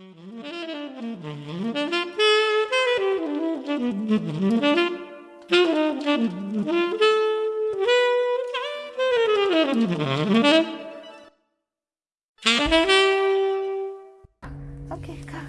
Okay, come.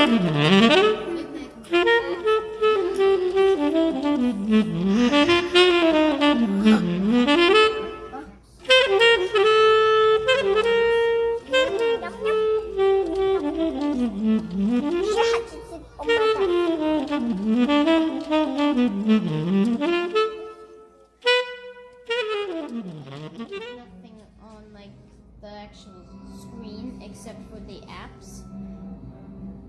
Nothing on like the actual screen except for the apps.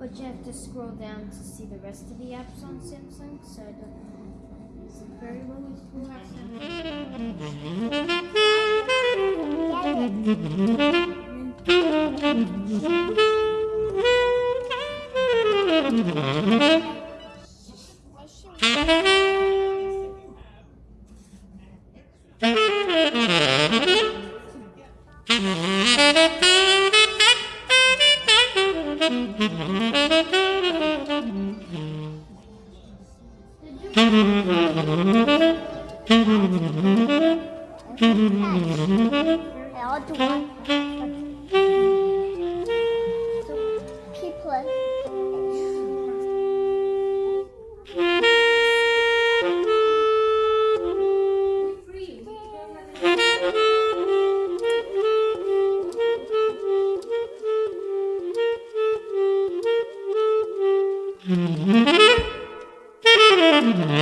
But you have to scroll down to see the rest of the apps on Samsung, so I don't know. Is it very well I'll do one. So, Mm-hmm.